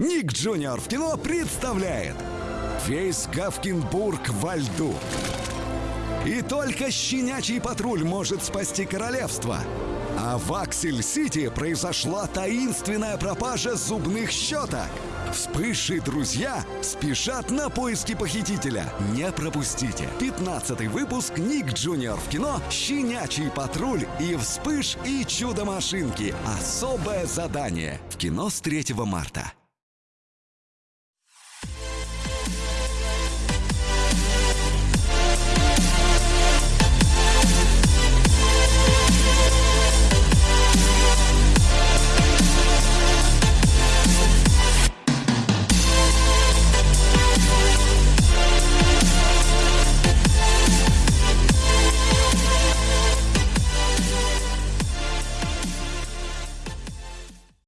Nick Junior в кино представляет Весь Гавкинбург во льду И только щенячий патруль может спасти королевство А в Аксель-Сити произошла таинственная пропажа зубных щеток Вспыш и друзья спешат на поиски похитителя. Не пропустите. 15 выпуск Nick Junior в кино «Щенячий патруль» и «Вспыш» и «Чудо-машинки». Особое задание. В кино с 3 марта.